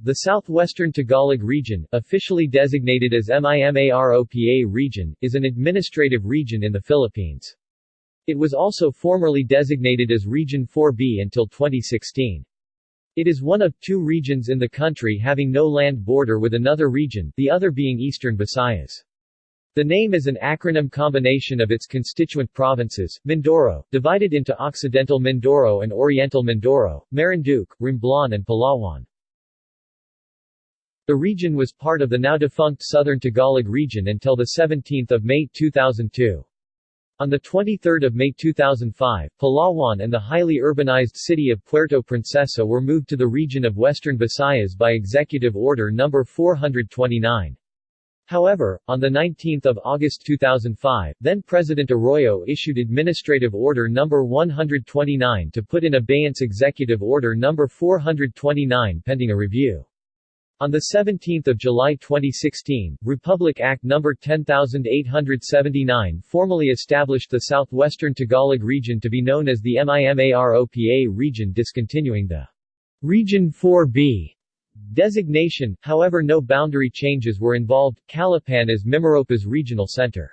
The Southwestern Tagalog Region, officially designated as MIMAROPA Region, is an administrative region in the Philippines. It was also formerly designated as Region 4B until 2016. It is one of two regions in the country having no land border with another region, the other being Eastern Visayas. The name is an acronym combination of its constituent provinces, Mindoro, divided into Occidental Mindoro and Oriental Mindoro, Marinduque, Romblon and Palawan. The region was part of the now-defunct Southern Tagalog region until 17 May 2002. On 23 May 2005, Palawan and the highly urbanized city of Puerto Princesa were moved to the region of Western Visayas by Executive Order No. 429. However, on 19 August 2005, then-President Arroyo issued Administrative Order No. 129 to put in abeyance Executive Order No. 429 pending a review. On 17 July 2016, Republic Act No. 10879 formally established the Southwestern Tagalog region to be known as the MIMAROPA region discontinuing the Region 4B designation, however no boundary changes were involved, Calapan is Mimaropa's regional center.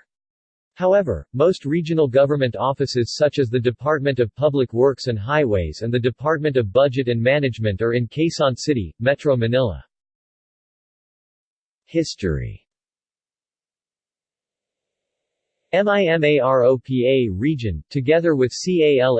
However, most regional government offices such as the Department of Public Works and Highways and the Department of Budget and Management are in Quezon City, Metro Manila. History MIMAROPA region, together with CALABARZON,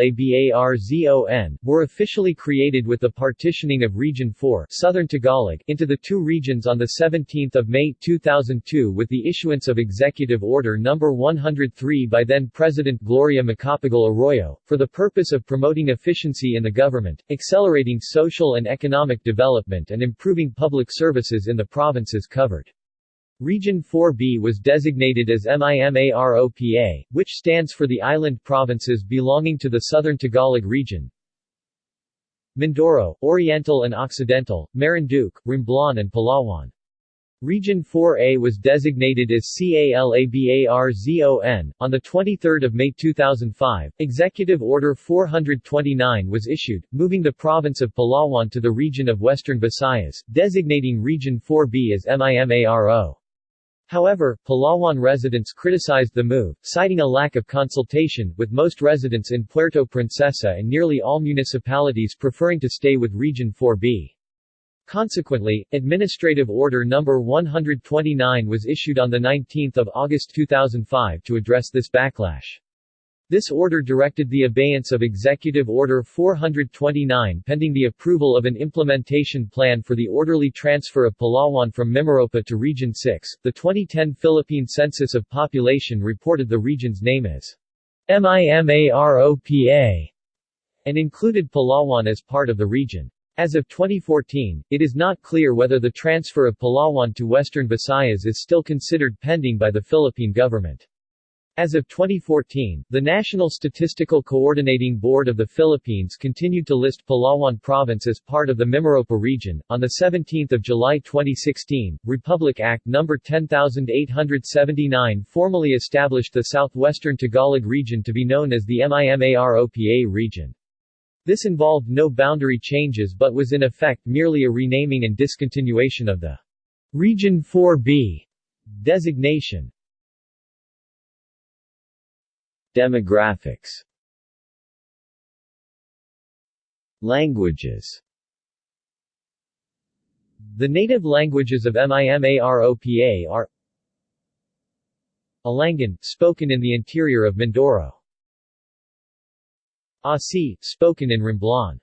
were officially created with the partitioning of Region 4 Southern Tagalog into the two regions on 17 May 2002 with the issuance of Executive Order No. 103 by then-President Gloria Macapagal Arroyo, for the purpose of promoting efficiency in the government, accelerating social and economic development and improving public services in the provinces covered. Region 4B was designated as MIMAROPA, which stands for the island provinces belonging to the Southern Tagalog region. Mindoro, Oriental and Occidental, Marinduque, Romblon and Palawan. Region 4A was designated as CALABARZON. On 23 May 2005, Executive Order 429 was issued, moving the province of Palawan to the region of Western Visayas, designating Region 4B as MIMARO. However, Palawan residents criticized the move, citing a lack of consultation, with most residents in Puerto Princesa and nearly all municipalities preferring to stay with Region 4B. Consequently, Administrative Order No. 129 was issued on 19 August 2005 to address this backlash. This order directed the abeyance of Executive Order 429 pending the approval of an implementation plan for the orderly transfer of Palawan from Mimaropa to Region 6. The 2010 Philippine Census of Population reported the region's name as MIMAROPA and included Palawan as part of the region. As of 2014, it is not clear whether the transfer of Palawan to Western Visayas is still considered pending by the Philippine government. As of 2014, the National Statistical Coordination Board of the Philippines continued to list Palawan Province as part of the Mimaropa region. On the 17th of July 2016, Republic Act No. 10879 formally established the Southwestern Tagalog region to be known as the MIMAROPA region. This involved no boundary changes but was in effect merely a renaming and discontinuation of the Region 4B designation. Demographics Languages The native languages of MIMAROPA are Alangan, spoken in the interior of Mindoro. Asi, spoken in Romblon.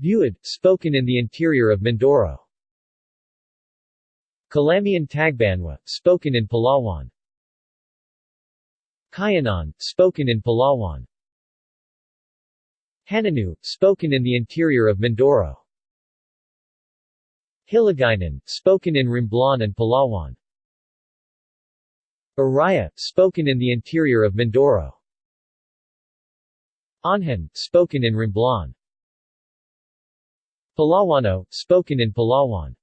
Buhid, spoken in the interior of Mindoro. Calamian Tagbanwa, spoken in Palawan. Cuyonon, spoken in Palawan. Hanunó'o, spoken in the interior of Mindoro. Hiligaynon, spoken in Romblon and Palawan. Iraya, spoken in the interior of Mindoro. Onhan, spoken in Romblon. Palawano, spoken in Palawan.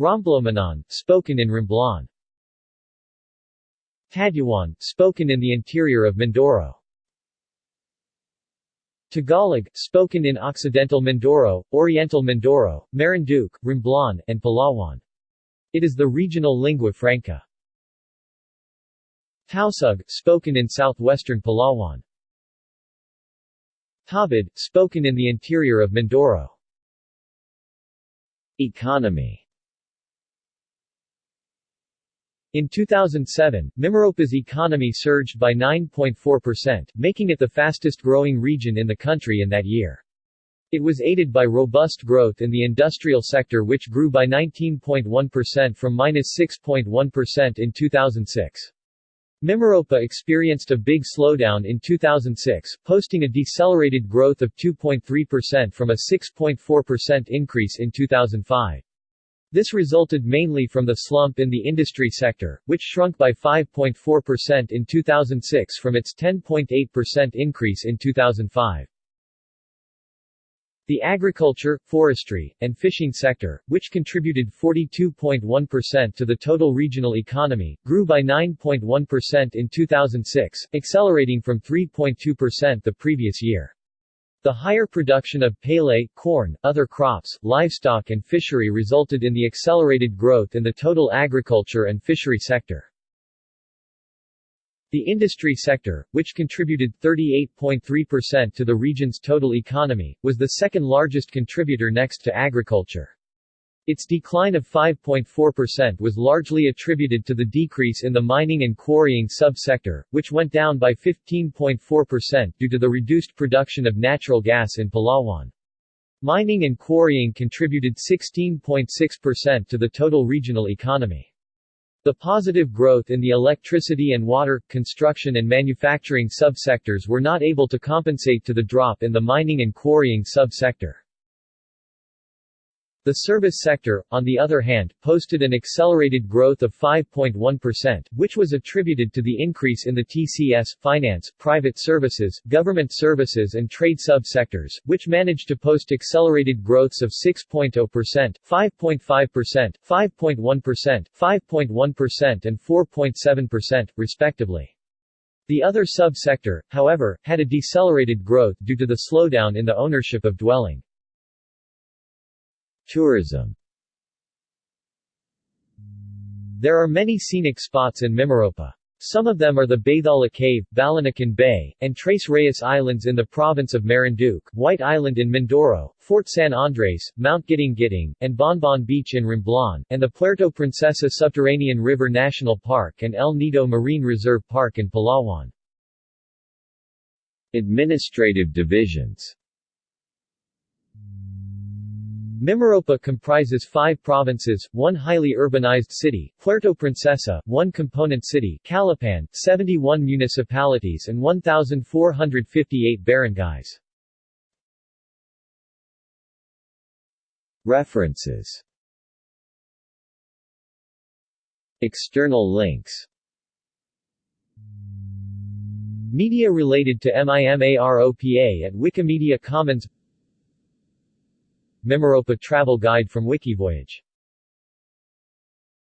Romblomanon, spoken in Romblon. Tadyawan, spoken in the interior of Mindoro. Tagalog, spoken in Occidental Mindoro, Oriental Mindoro, Marinduque, Romblon, and Palawan. It is the regional lingua franca. Tausug, spoken in southwestern Palawan. Tawbuid, spoken in the interior of Mindoro. Economy In 2007, Mimaropa's economy surged by 9.4%, making it the fastest-growing region in the country in that year. It was aided by robust growth in the industrial sector which grew by 19.1% from -6.1% in 2006. Mimaropa experienced a big slowdown in 2006, posting a decelerated growth of 2.3% from a 6.4% increase in 2005. This resulted mainly from the slump in the industry sector, which shrunk by 5.4% in 2006 from its 10.8% increase in 2005. The agriculture, forestry, and fishing sector, which contributed 42.1% to the total regional economy, grew by 9.1% in 2006, accelerating from 3.2% the previous year. The higher production of palay, corn, other crops, livestock and fishery resulted in the accelerated growth in the total agriculture and fishery sector. The industry sector, which contributed 38.3% to the region's total economy, was the second largest contributor next to agriculture. Its decline of 5.4% was largely attributed to the decrease in the mining and quarrying sub-sector, which went down by 15.4% due to the reduced production of natural gas in Palawan. Mining and quarrying contributed 16.6% to the total regional economy. The positive growth in the electricity and water, construction and manufacturing sub-sectors were not able to compensate to the drop in the mining and quarrying sub-sector. The service sector, on the other hand, posted an accelerated growth of 5.1%, which was attributed to the increase in the TCS, finance, private services, government services and trade sub-sectors, which managed to post accelerated growths of 6.0%, 5.5%, 5.1%, 5.1% and 4.7%, respectively. The other sub-sector, however, had a decelerated growth due to the slowdown in the ownership of dwelling. Tourism There are many scenic spots in Mimaropa. Some of them are the Bathala Cave, Balanacan Bay, and Tres Reyes Islands in the province of Marinduque, White Island in Mindoro, Fort San Andres, Mount Guiting Guiting, and Bonbon Beach in Romblon, and the Puerto Princesa Subterranean River National Park and El Nido Marine Reserve Park in Palawan. Administrative divisions Mimaropa comprises five provinces, one highly urbanized city, Puerto Princesa, one component city, Calapan, 71 municipalities and 1,458 barangays. References External links Media related to MIMAROPA at Wikimedia Commons Mimaropa Travel Guide from Wikivoyage